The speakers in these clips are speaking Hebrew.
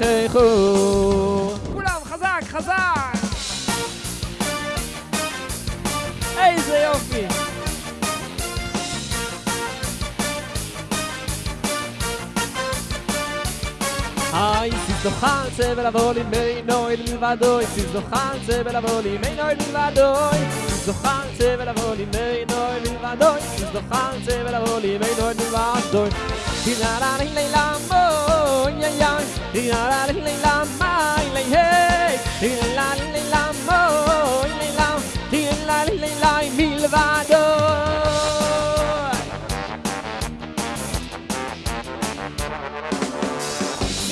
יברכו כולם חזק, חזק! איזה יופי! היי, סיס דוחן צבל אבול עם אינו אל מלבדוי סיס דוחן צבל אבול עם אינו אל מלבדוי סיס דוחן צבל אבול עם אינו אל מלבדוי סיס דוחן צבל אבול עם אינו אל מלבדוי הינה לה לי לילה מוי יא יא הינה לה לי לילה מי לי היי הינה לה לי לילה מוי לילה הינה לה לי לילה מלבדוי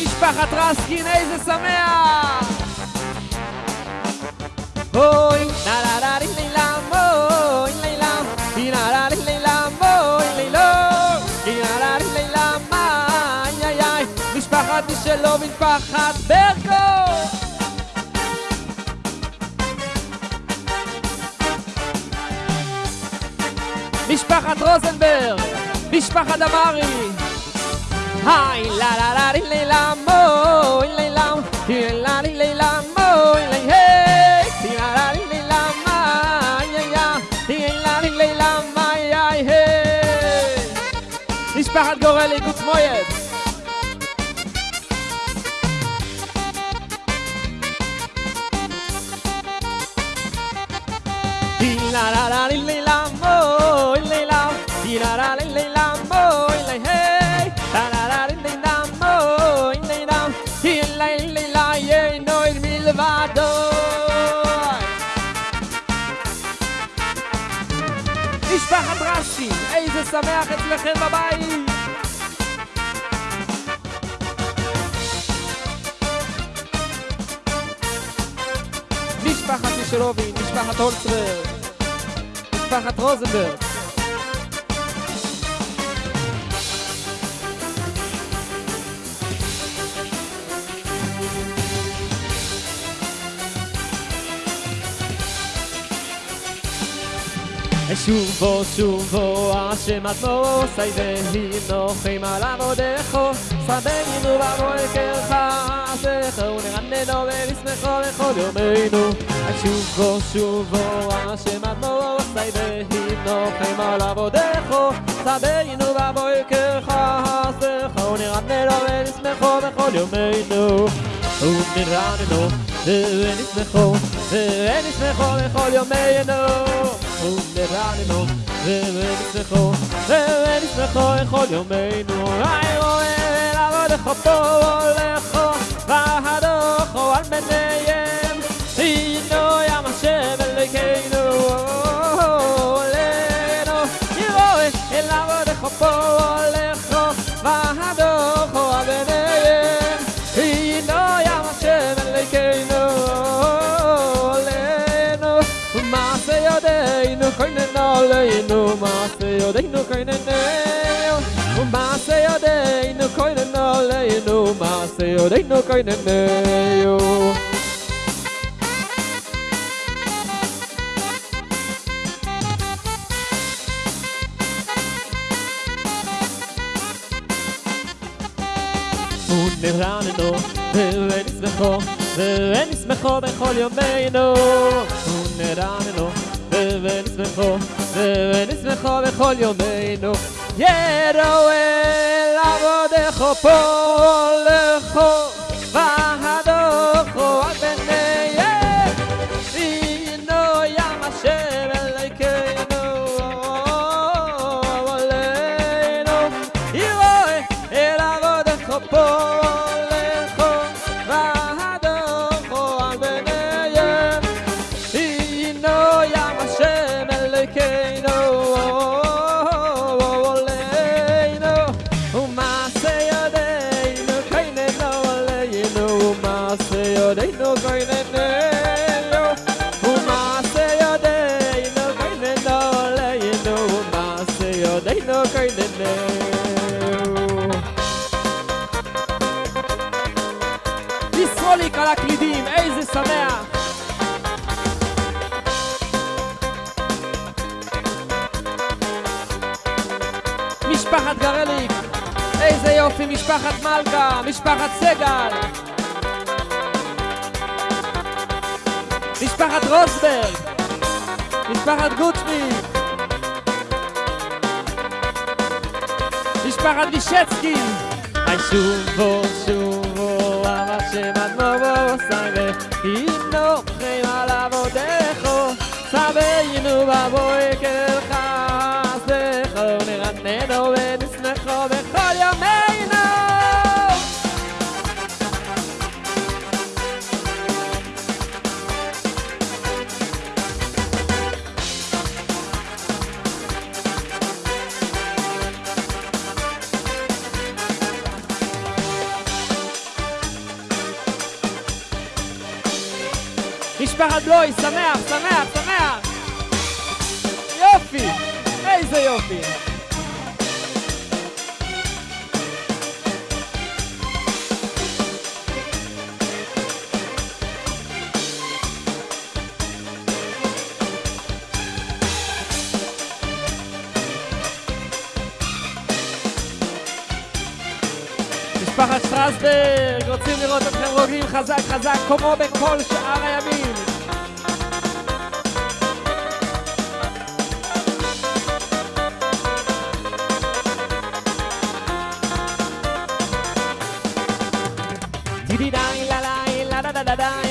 משפחת רסקין, איזה שמח! Hoy, la la la li li משלו משפחת ברקו. משפחת רוזנברג! משפחת דמארי! היי, la la li li la moy li la, li la li li la moy li hey, li la la li li la may ay ay, li la li li la may ay hey. משפחת גורלי גוטמויד! משפחת רש"י! איזה שמח אצלכם בבית! משפחת מישלובין, משפחת הולצברג, משפחת רוזנברג. שובו שובו השם עמוסי והינוחם על עבודךו שדנו בבוקר חסך ונרננו ונשמחו בכל יומנו שובו שובו השם עמוסי והינוחם על עבודךו שדנו בבוקר חסך ונרננו ונשמחו בכל יומנו ונרננו ונשמחו ונשמחו בכל יומנו ונרננו ונשמחו ונשמחו בכל יומנו היי רואה לעבודך פה הולכו והדוכו על בניהם הנו ים השם אלוקינו עולנו ירואה אל עבודך פה הולכו והדוכו על בניהם הנו ים השם אלוקינו עולנו ומעשה ידינו כהננו עלינו מעשה ידינו כהננו ומעשה ידינו כהננו עלינו מעשה ידינו כהננו ונרננו ונשמחו ונשמחו בכל יומנו ונרננו ונשמחו ונשמחו בכל יומנו ירואל עבודך פה לכו בינינו. דיסרוליק על הקלידים, איזה שמח! משפחת גרליק, איזה יופי, משפחת מלכה, משפחת סגל. משפחת רוסברג, משפחת גוטשמיץ. משפחת וישצקי, היי שובו שובו אבא שמד מובו סייבה אינו חיים על עבודךו סביינו בבוי משפחת בלוי, שמח, שמח, שמח! יופי! איזה יופי! משפחת שטרסברג, רוצים לראות אתכם רוגלים חזק חזק כמו בכל שאר הימים. טידידיי לה ליי לה דה דה דה דיי דה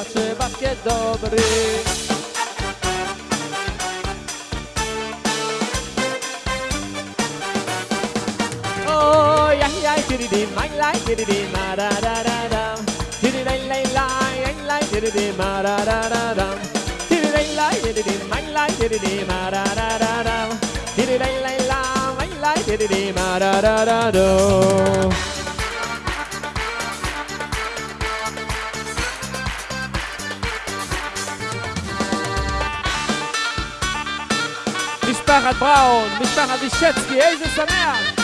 מחודי, נעשה כדוברי אוי, איי, איי, טידידי, מיי ליי, טידידי, מה דה דה דה דם טידידי, ליי, ליי, איי, ליי, טידידי, מה דה דה דה דם טידידי, ליי, טידידי, מיי ליי, טידידי, מה דה דה דה דם טידידי, ליי, ליי, מיי ליי, טידידי, מה דה דה דה דו משפחת בראון, משפחת וישצקי, איזה שמח!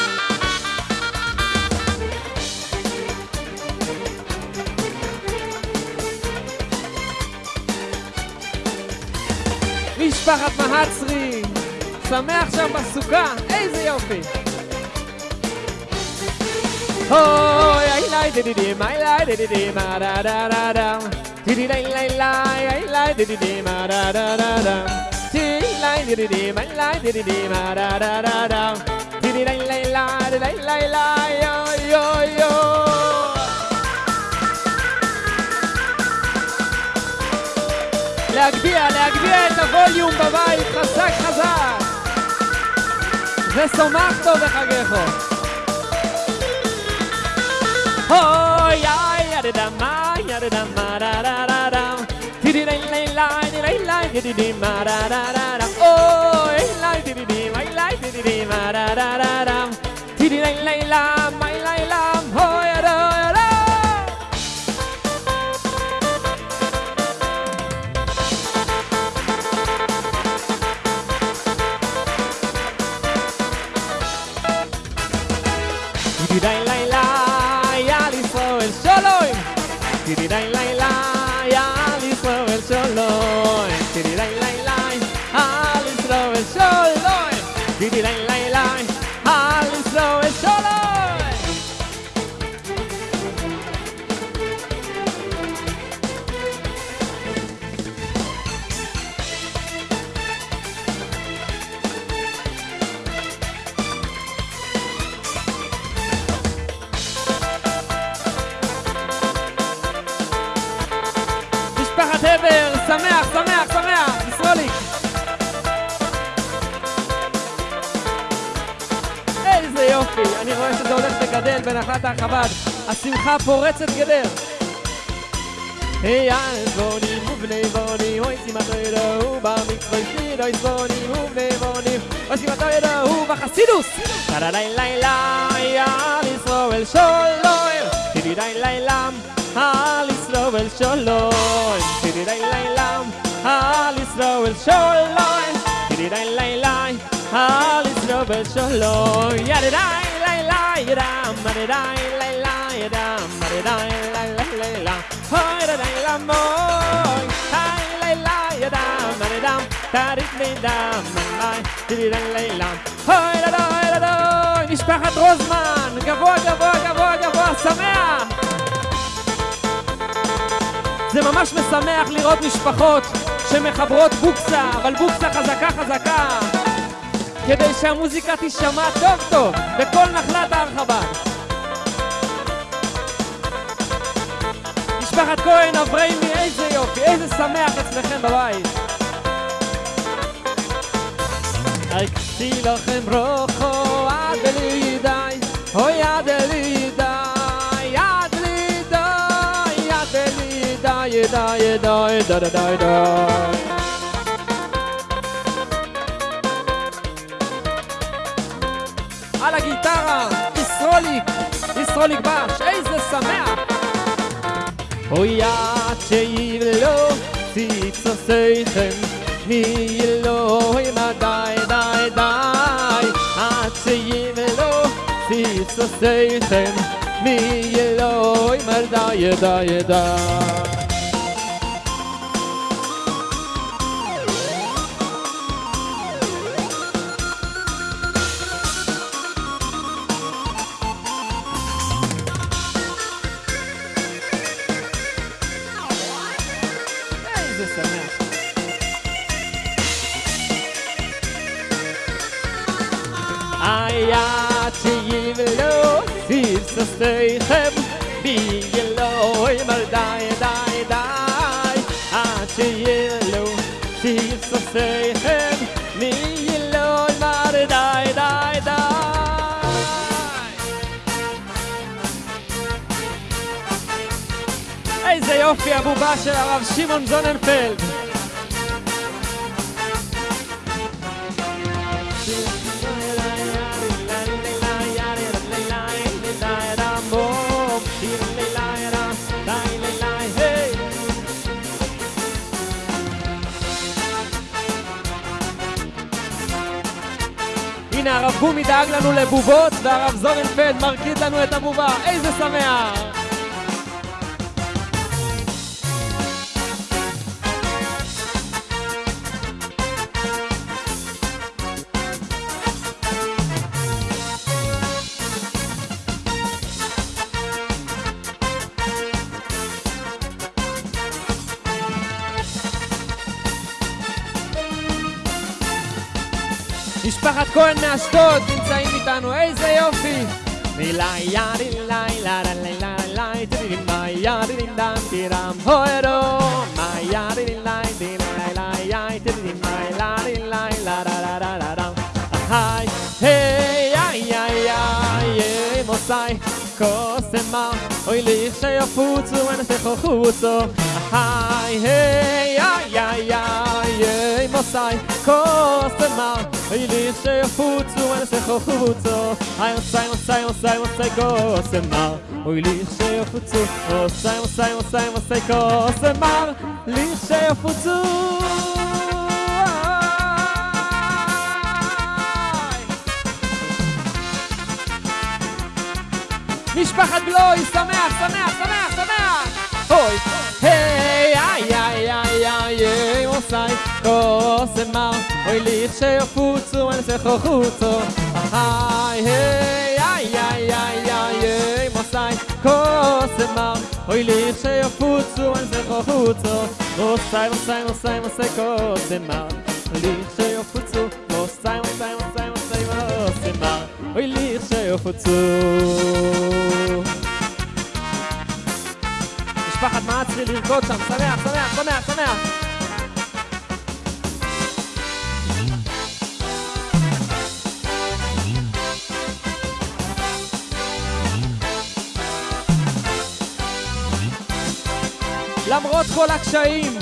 משפחת מהצרי, שמח שם בסוכה, איזה יופי! אוי, איי ליי דידידי, מיי ליי דידידי, מה דה דה דה דה דידי ליי ליי ליי, איי ליי דידידי, מה דה דה דה דה דידי ליי דידידי, מיי ליי דידידי, מה דה דה דה דה דידי ליי ליי ליי, דידי ליי ליי ליי, אוי אוי אוי להגביה, להגביה את הווליום בבית, חזק חזק! ושמחתו בחגיכו! אוי איי ידדם מה ידדם מה דה דה דה די ליי ליי די די מה דה דה דה דם אוי ליי די די די מיי ליי די די די מה דה דה דה דם טידי ליי ליי בנחלת החב"ד. השמחה פורצת גדר. היי yadirai lamoy Hai leilai yadam משפחת רוזמן גבוה גבוה גבוה גבוה שמח! זה ממש משמח לראות משפחות שמחברות בוקסה, אבל בוקסה חזקה חזקה כדי שהמוזיקה תישמע טוב טוב בכל נחלת הר חב"ד. משפחת כהן, אברהימי, איזה יופי, איזה שמח אצלכם בבית. אקצי לכם רוחו עד לידי, אוי עד לידי ידע ידע ידע ידע ידע על ישרוליק בש, איזה שמח! אוי עד שיבלו ציצוסיכם מאלוהים די די די עד שיבלו ציצוסיכם מאלוהים די די די yat ye velo is the stay bi ye mal dai dai dai. A che ye velo is the stay hem mal dai dai dai. Rav shimon zonenfeld הרב בומי דאג לנו לבובות והרב זורנפלד מרקיד לנו את הבובה איזה שמח! משפחת כהן מאשדוד נמצאים איתנו, איזה יופי! לילה ידי לילה לילה לילה לילה ידי לילה תירם הוירו מה ידי לילה לילה לילה לילה לילה היי היי היי היי היי מוסאי קוסמה אוי לי שיפוצו ונתכו חוצו היי היי היי היי היי מוסאי קוסמה אוי לי שיפוצו חוצו היי מוסאי מוסאי מוסאי מוסאי קוסמה אוי לי שיפוצו מוסאי מוסאי מוסאי מוסאי קוסמה לי שיפוצו משפחת בלוי, שמח, שמח, שמח, שמח! אוי, היי, איי, איי, איי, איי, איי, kose ma oi lich she futzu an se khutzu hay hey ay ay ay ay ay mo sai kose ma oi lich she futzu an se khutzu mo sai mo sai mo sai mo sai kose ma lich she futzu mo sai mo sai mo sai mo sai mo sai mal oi lich she futzu משפחת מאצרי לרקוד שם, שמח, שמח, שמח, שמח! למרות כל הקשיים,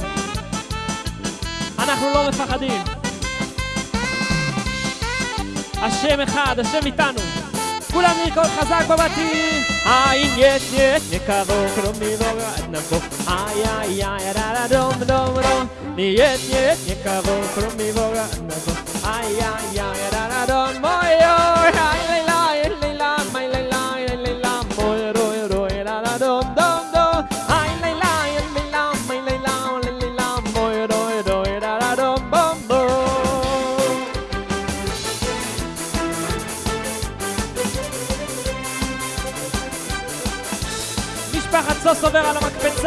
אנחנו לא מפחדים. השם אחד, השם איתנו. כולם נרקוד חזק בבתים! איי, יש, יש, נקרוב, כלומי בורד נבוא איי, איי, איי, רה, רה, דום, דום, דום. יש, יש, נקרוב, כלומי בורד נבוא איי, איי, איי, רה, רה, דום, אוי אוי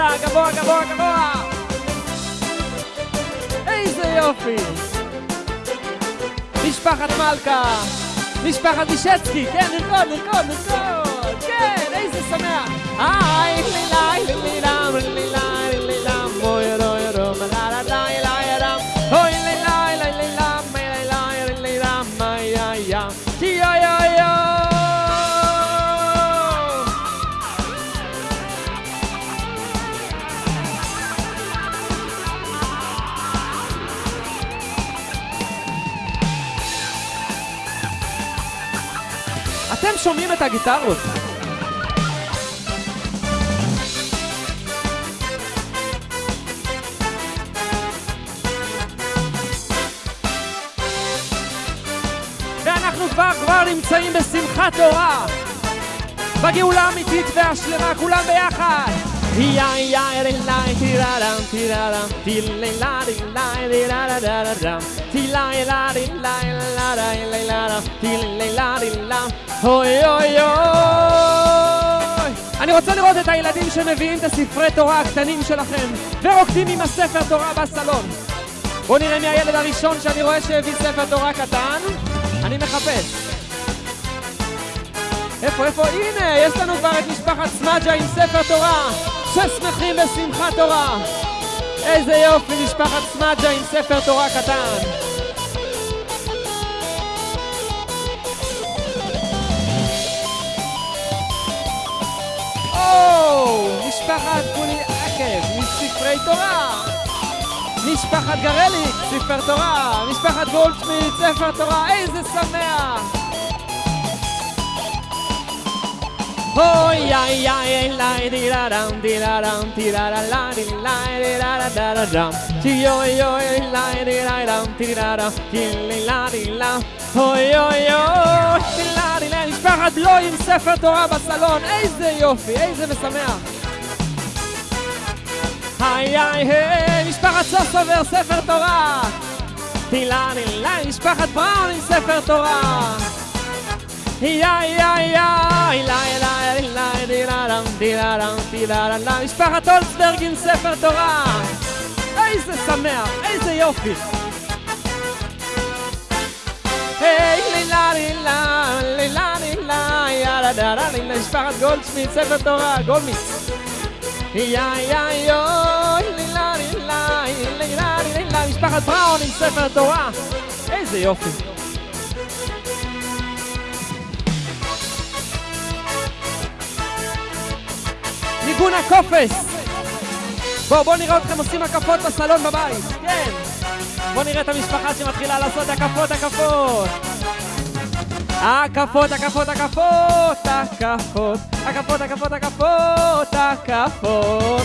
המקפצה, גבוה, גבוה, גבוה! איזה יופי! משפחת מלכה! משפחת מישצקי! כן, נרקוד, נרקוד, נרקוד! כן, איזה שמח! היי, לילה, לילה, לילה, את הגיטרות? ואנחנו כבר כבר נמצאים בשמחת תורה בגאולה האמיתית והשלמה, כולם ביחד יא יא לה טיררם טיררם טיללה טילה טיררם טילה לה טילה לה לה טיללה טילה אוי אוי אוי. אני רוצה לראות את הילדים שמביאים את הספרי תורה הקטנים שלכם ורוקדים עם הספר תורה בסלון. בואו נראה מי הילד הראשון שאני רואה שהביא ספר תורה קטן. אני מחפש. איפה, איפה? הנה, יש לנו כבר את משפחת סמג'ה עם ספר תורה. ששמחים בשמחת תורה. איזה יופי, משפחת סמג'ה עם ספר תורה קטן יואו! משפחת כולי עקב מספרי תורה! משפחת גרליק, ספר תורה! משפחת גולדשמיד, ספר תורה! איזה שמח! אוי איי איי לי די לה דם די לה דם די לה לה לה די לה די לה לה דה לה דם די אוי אוי לי די לה דם די לה דם די לה די לה אוי אוי אוי משפחת בלוי עם ספר תורה בסלון. איזה יופי איזה משמח. היי היי היי משפחת סוס עובר ספר תורה. טילה טילה משפחת בראון עם ספר תורה. יא יא יא לה לה לה דירדם דירדם דירדם משפחת אולצברג עם ספר תורה. איזה שמח, איזה יופי. היי לילה לילה לילה לילה יאללה דאללה לילה משפחת גולדשמיט ספר תורה גולדמיץ יא יא יוי משפחת בראון עם ספר תורה איזה יופי ניגון הקופס! בואו, בואו נראה אתכם עושים הקפות בסלון בבית, כן! בואו נראה את המשפחה שמתחילה לעשות הקפות, הקפות! הקפות, הקפות, הקפות, הקפות, הקפות, הקפות, הקפות, הקפות,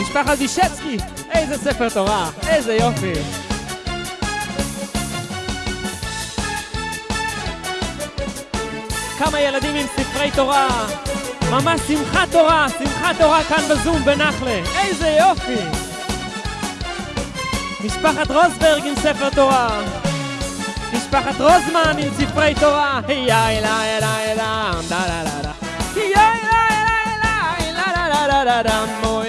משפחת בישצקי, איזה ספר תורה, איזה יופי! כמה ילדים עם ספרי תורה, ממש שמחת תורה, שמחת תורה כאן בזום בנחלה, איזה יופי! משפחת רוסברג עם ספר תורה, משפחת רוזמן עם ספרי תורה. יא אלה אלה אלה, דה לה לה לה. יא אלה אלה אלה, לה לה לה לה לה לה.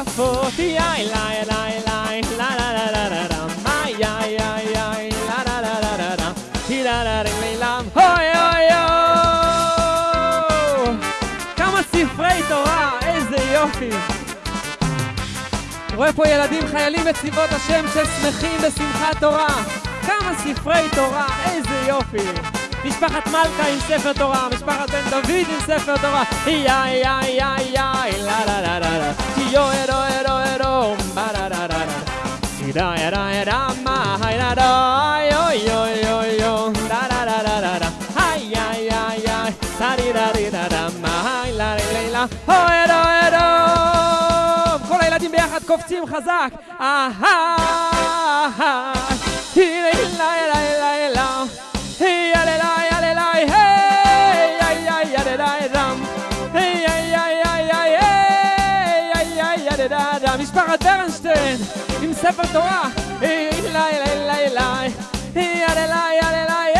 עושים הקפות, יאי ליי ליי ליי לה לה לה לה לה לה מה יאי יאי יאי לה לה לה לה לה לה היא לה לה לה אוי אוי אוי כמה ספרי תורה, איזה יופי רואה פה ילדים חיילים בצבאות השם ששמחים בשמחת תורה. כמה ספרי תורה, איזה יופי. משפחת מלכה עם ספר תורה, משפחת בן דוד עם ספר תורה. יא יא יא יא לה לה לה לה לה. יו ארו ארו ארו בה לה לה לה לה. ידה ידה ידה מה ידה דה יו יו יו יו לה לה לה לה לה לה. היי דה די דה די דה דה מה לה לה לה. כל הילדים ביחד קופצים חזק. אהה משפחת ברנשטיין עם ספר תורה אליי אליי אליי אליי יד אליי יד אליי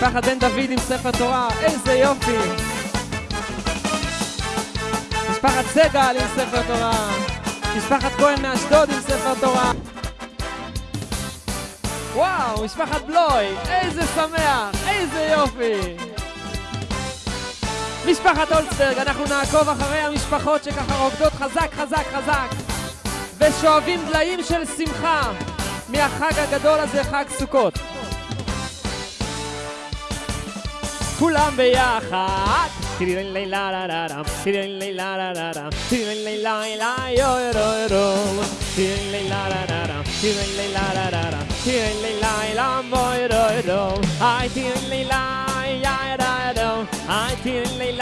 פחד בן דוד עם ספר תורה, איזה יופי! משפחת סגל עם ספר תורה, משפחת כהן מאשדוד עם ספר תורה. וואו, משפחת בלוי, איזה שמח, איזה יופי! משפחת אולצברג, אנחנו נעקוב אחרי המשפחות שככה רוקדות חזק חזק חזק ושואבים דליים של שמחה מהחג הגדול הזה, חג סוכות. כולם ביחד. I didn't lay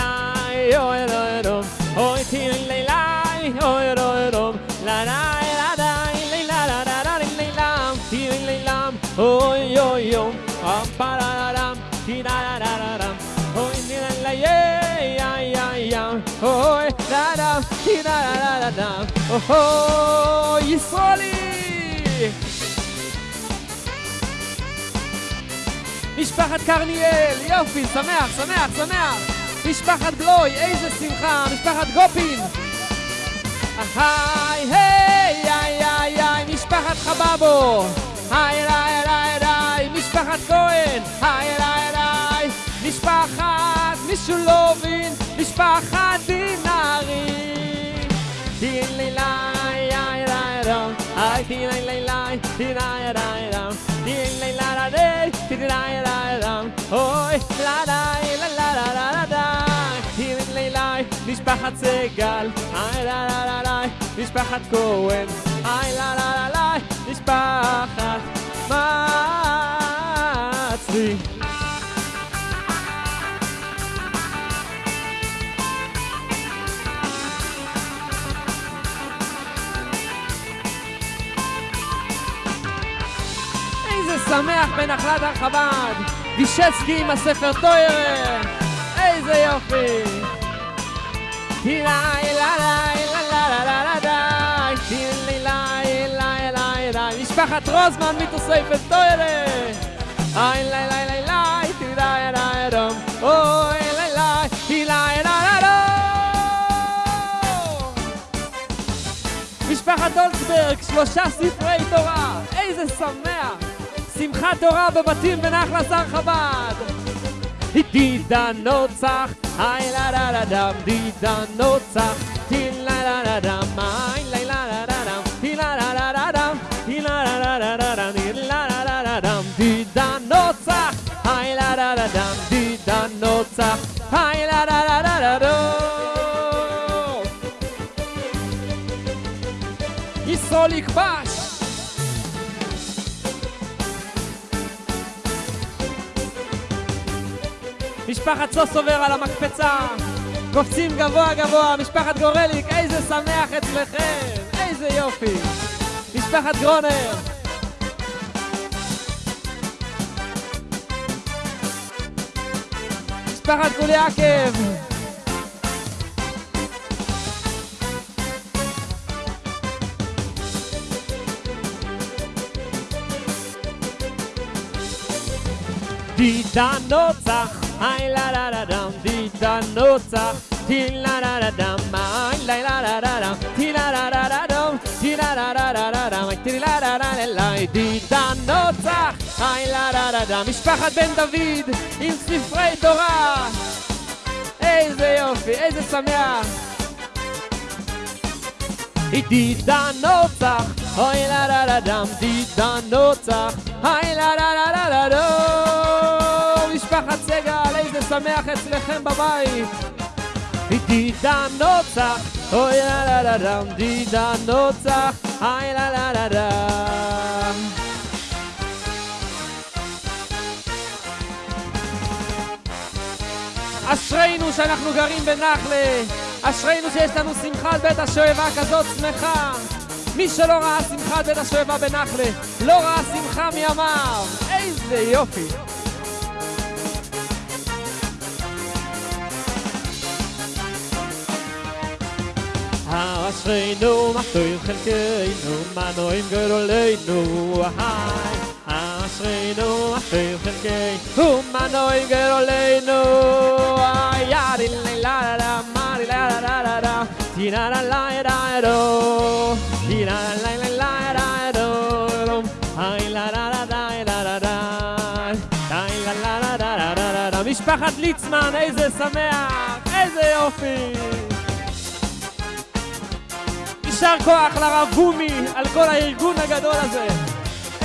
טירה לה לה לה לה אוי ישראלי משפחת קרניאל, יופי, שמח, שמח, שמח משפחת גלוי, איזה שמחה, משפחת גופין היי, היי, היי, היי, היי, משפחת חבבו היי, היי, היי, היי, משפחת כהן היי, היי, היי, משפחת משולובין משפחת דינארי Di lai lai ai rai rom, ai di lai lai lai, di lai rai rom, di lai la la de, di lai rai rom, oi la dai la la la la la dai, di lai lai, משפחת סגל, איי לה לה לה לה, משפחת כהן, איי לה לה לה לה, משפחת מצליח. שמח בנחלת הר חב"ד, וישצקי עם הספר טוירר, איזה יופי! משפחת רוזמן מתוסי טוירר! משפחת אולצברג, שלושה ספרי תורה, איזה שמח! שמחת תורה בבתים בנחלס הר חב"ד! דידה נוצח, היי לה לה לה דם, דידה נוצח, די לה לה לה דם, היי לה לה לה לה דם, די לה לה לה דם, די לה לה לה לה דם, די לה לה לה דם, דידה נוצח, היי לה לה לה דם, דידה נוצח, היי לה לה לה לה לה. משפחת סוסובר על המקפצה. קופצים גבוה גבוה, משפחת גורליק, איזה שמח אצלכם, איזה יופי. משפחת גרונר. משפחת קוליאקב היי לה לה לה דם, דידה נוצח, תילה לה לה דם, היי לה לה לה לה דם, תילה לה לה לה דם, תילה לה לה לה לה דם, תילה לה לה לה לה, דידה נוצח, היי לה לה לה דם, משפחת בן דוד עם ספרי תורה, איזה יופי, איזה שמח. דידה נוצח, אוי לה לה לה דם, דידה נוצח, היי לה לה לה לה לה דם, משפחת סגל שמח אצלכם בבית. דידן נוצח, אוי לה לה לה דם, דידן נוצח, אוי לה לה לה דם. אשרינו שאנחנו גרים בנחלה, אשרינו שיש לנו שמחת בית השואבה כזאת שמחה. מי שלא ראה שמחת בית השואבה בנחלה, לא ראה שמחה מימיו. איזה יופי. אשרינו טוב חלקנו, מנועים גדולנו, היי. אשרינו טוב חלקנו, מנועים גדולנו, היי. לה לה לה מרי לה לה לה לה טינה לה לה לה היי לה לה לה לה לה לה היי לה לה לה לה משפחת ליצמן, איזה שמח, איזה יופי יישר כוח לרב בומי על כל הארגון הגדול הזה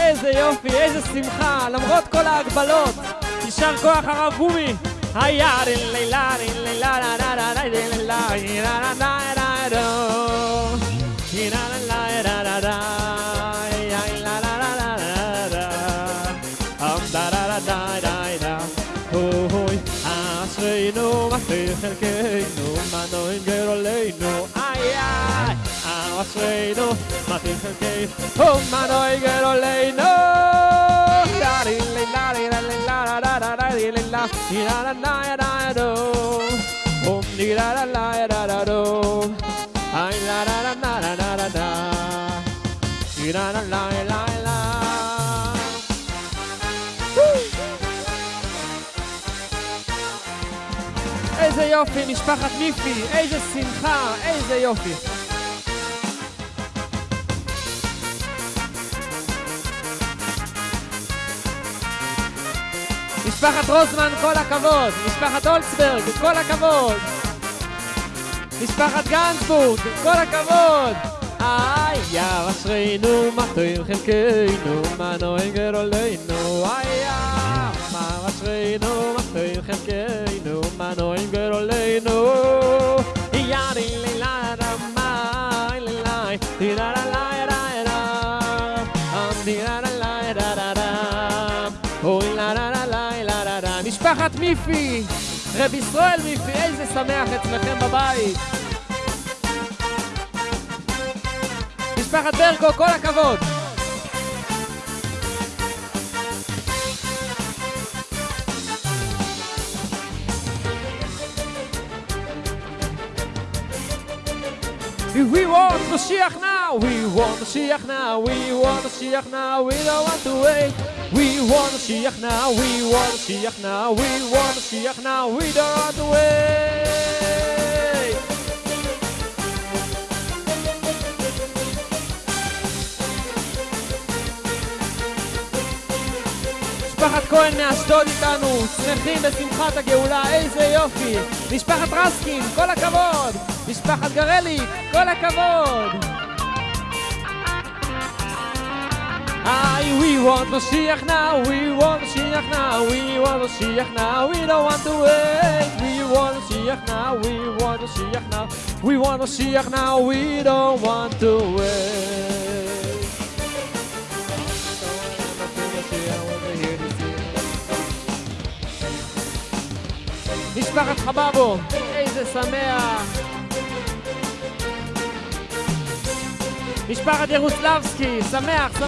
איזה יופי, איזה שמחה, למרות כל ההגבלות יישר כוח הרב בומי היי לילה לילה לה לה לה לה לה la la la la la איזה יופי, משפחת מיפי, איזה שמחה, איזה יופי. משפחת רוזמן, כל הכבוד! משפחת הולצברג, כל הכבוד! משפחת גנצבורג, כל הכבוד! איי, יא, אשרינו, מה טועים חלקנו, מה נוהג גרולנו, איי, מה אשרינו, מה טועים חלקנו, מה נוהג גרולנו, יארי לילה משפחת מיפי, רב ישראל מיפי, איזה שמח אצלכם בבית. משפחת ברקו, כל הכבוד. We want Mashiach now, we want Mashiach now, we want Mashiach now, we don't want to wait. We want Mashiach now, we want Mashiach now, we want Mashiach now, we don't to wait. משפחת כהן מאשדוד איתנו, שמחים בשמחת הגאולה, איזה יופי! משפחת רסקין, כל הכבוד! משפחת גרליק, כל הכבוד! Aye, we want Mashiach now, we want Mashiach now, we want Mashiach now, we don't want to wait. We want Mashiach now, we want Mashiach now, we want Mashiach now, we don't want to wait. משפחת חבבו, איזה שמח! משפחת ירוסלבסקי, שמח, שמח!